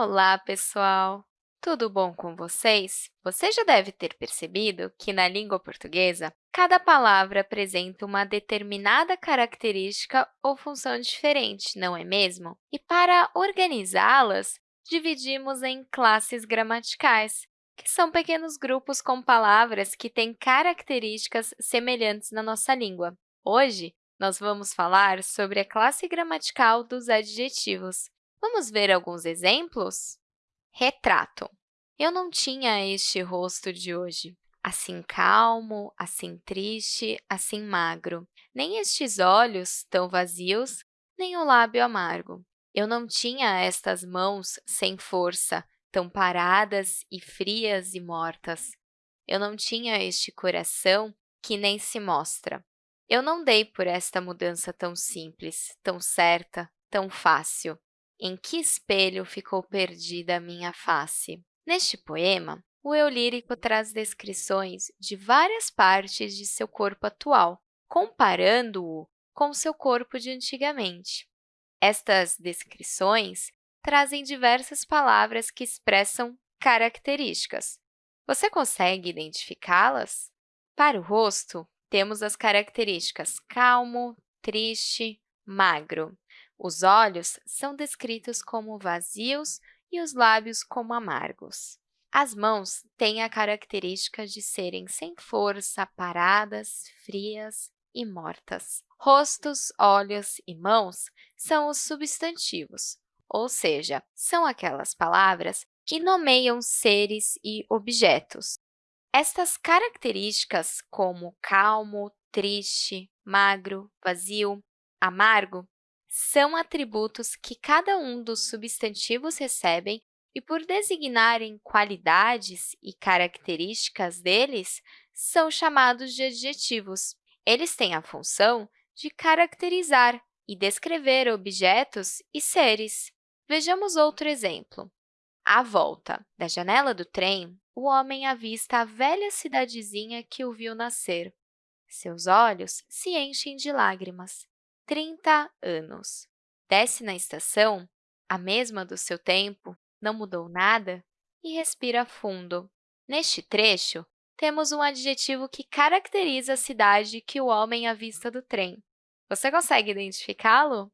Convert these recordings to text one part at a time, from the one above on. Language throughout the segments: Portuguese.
Olá, pessoal! Tudo bom com vocês? Você já deve ter percebido que, na língua portuguesa, cada palavra apresenta uma determinada característica ou função diferente, não é mesmo? E, para organizá-las, dividimos em classes gramaticais, que são pequenos grupos com palavras que têm características semelhantes na nossa língua. Hoje, nós vamos falar sobre a classe gramatical dos adjetivos. Vamos ver alguns exemplos? Retrato. Eu não tinha este rosto de hoje, assim calmo, assim triste, assim magro, nem estes olhos tão vazios, nem o lábio amargo. Eu não tinha estas mãos sem força, tão paradas e frias e mortas. Eu não tinha este coração que nem se mostra. Eu não dei por esta mudança tão simples, tão certa, tão fácil. Em que espelho ficou perdida a minha face? Neste poema, o eu lírico traz descrições de várias partes de seu corpo atual, comparando-o com seu corpo de antigamente. Estas descrições trazem diversas palavras que expressam características. Você consegue identificá-las? Para o rosto, temos as características calmo, triste, magro. Os olhos são descritos como vazios e os lábios como amargos. As mãos têm a característica de serem sem força, paradas, frias e mortas. Rostos, olhos e mãos são os substantivos, ou seja, são aquelas palavras que nomeiam seres e objetos. Estas características, como calmo, triste, magro, vazio, amargo, são atributos que cada um dos substantivos recebem e, por designarem qualidades e características deles, são chamados de adjetivos. Eles têm a função de caracterizar e descrever objetos e seres. Vejamos outro exemplo. À volta da janela do trem, o homem avista a velha cidadezinha que o viu nascer. Seus olhos se enchem de lágrimas. 30 anos. Desce na estação, a mesma do seu tempo, não mudou nada, e respira fundo. Neste trecho, temos um adjetivo que caracteriza a cidade que o homem avista do trem. Você consegue identificá-lo?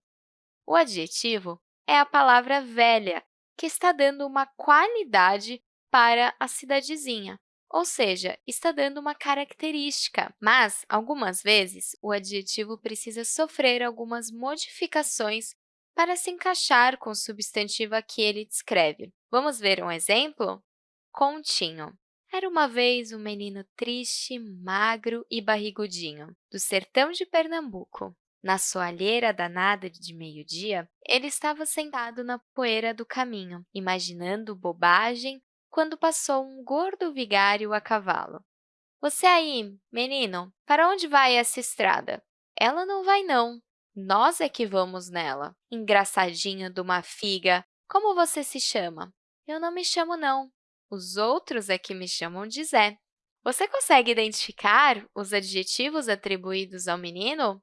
O adjetivo é a palavra velha, que está dando uma qualidade para a cidadezinha ou seja, está dando uma característica. Mas, algumas vezes, o adjetivo precisa sofrer algumas modificações para se encaixar com o substantivo a que ele descreve. Vamos ver um exemplo? Continho. Era uma vez um menino triste, magro e barrigudinho, do sertão de Pernambuco. Na soalheira danada de meio-dia, ele estava sentado na poeira do caminho, imaginando bobagem quando passou um gordo vigário a cavalo. Você aí, menino, para onde vai essa estrada? Ela não vai, não. Nós é que vamos nela. Engraçadinho de uma figa, como você se chama? Eu não me chamo, não. Os outros é que me chamam de Zé. Você consegue identificar os adjetivos atribuídos ao menino?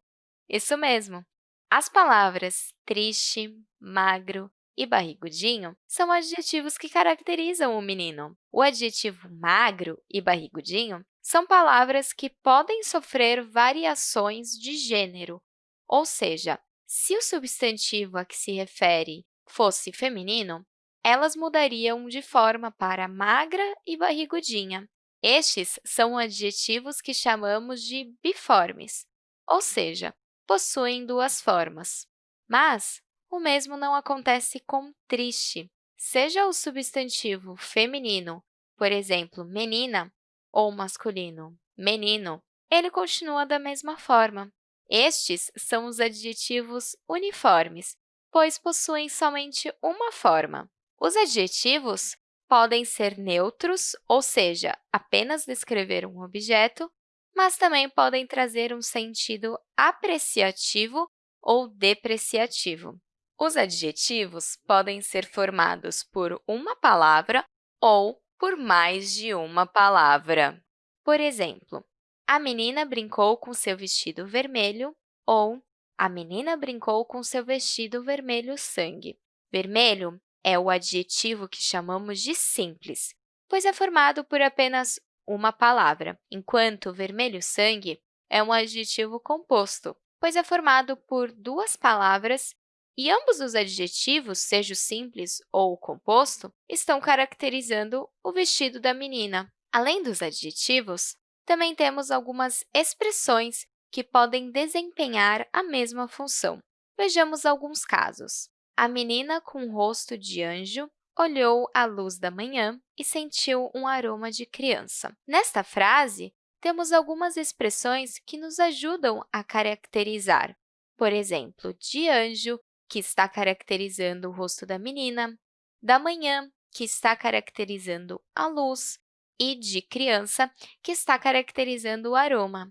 Isso mesmo. As palavras triste, magro, e barrigudinho são adjetivos que caracterizam o menino. O adjetivo magro e barrigudinho são palavras que podem sofrer variações de gênero, ou seja, se o substantivo a que se refere fosse feminino, elas mudariam de forma para magra e barrigudinha. Estes são adjetivos que chamamos de biformes, ou seja, possuem duas formas. Mas o mesmo não acontece com triste. Seja o substantivo feminino, por exemplo, menina, ou masculino, menino, ele continua da mesma forma. Estes são os adjetivos uniformes, pois possuem somente uma forma. Os adjetivos podem ser neutros, ou seja, apenas descrever um objeto, mas também podem trazer um sentido apreciativo ou depreciativo. Os adjetivos podem ser formados por uma palavra ou por mais de uma palavra. Por exemplo, a menina brincou com seu vestido vermelho ou a menina brincou com seu vestido vermelho sangue. Vermelho é o adjetivo que chamamos de simples, pois é formado por apenas uma palavra, enquanto vermelho-sangue é um adjetivo composto, pois é formado por duas palavras e ambos os adjetivos, seja o simples ou o composto, estão caracterizando o vestido da menina. Além dos adjetivos, também temos algumas expressões que podem desempenhar a mesma função. Vejamos alguns casos. A menina com rosto de anjo olhou a luz da manhã e sentiu um aroma de criança. Nesta frase, temos algumas expressões que nos ajudam a caracterizar. Por exemplo, de anjo, que está caracterizando o rosto da menina, da manhã, que está caracterizando a luz, e de criança, que está caracterizando o aroma.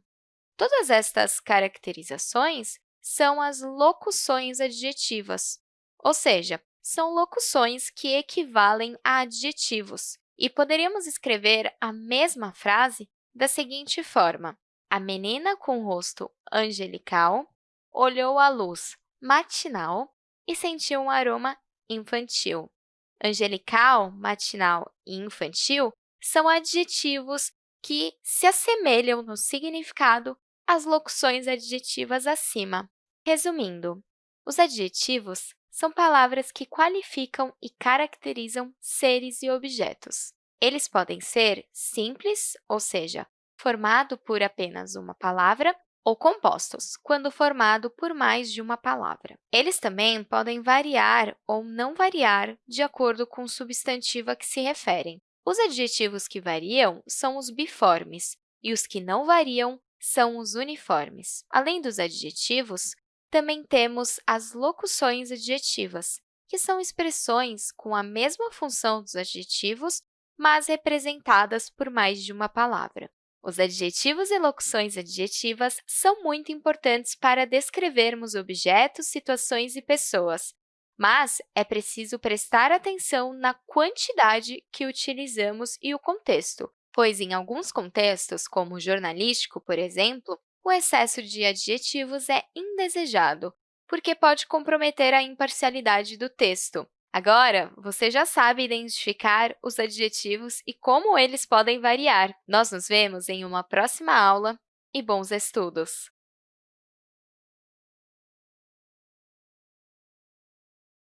Todas estas caracterizações são as locuções adjetivas, ou seja, são locuções que equivalem a adjetivos, e poderíamos escrever a mesma frase da seguinte forma. A menina com rosto angelical olhou a luz matinal e sentiu um aroma infantil. Angelical, matinal e infantil são adjetivos que se assemelham no significado às locuções adjetivas acima. Resumindo, os adjetivos são palavras que qualificam e caracterizam seres e objetos. Eles podem ser simples, ou seja, formado por apenas uma palavra, ou compostos, quando formado por mais de uma palavra. Eles também podem variar ou não variar de acordo com o substantivo a que se referem. Os adjetivos que variam são os biformes e os que não variam são os uniformes. Além dos adjetivos, também temos as locuções adjetivas, que são expressões com a mesma função dos adjetivos, mas representadas por mais de uma palavra. Os adjetivos e locuções adjetivas são muito importantes para descrevermos objetos, situações e pessoas, mas é preciso prestar atenção na quantidade que utilizamos e o contexto, pois, em alguns contextos, como o jornalístico, por exemplo, o excesso de adjetivos é indesejado, porque pode comprometer a imparcialidade do texto. Agora, você já sabe identificar os adjetivos e como eles podem variar. Nós nos vemos em uma próxima aula e bons estudos!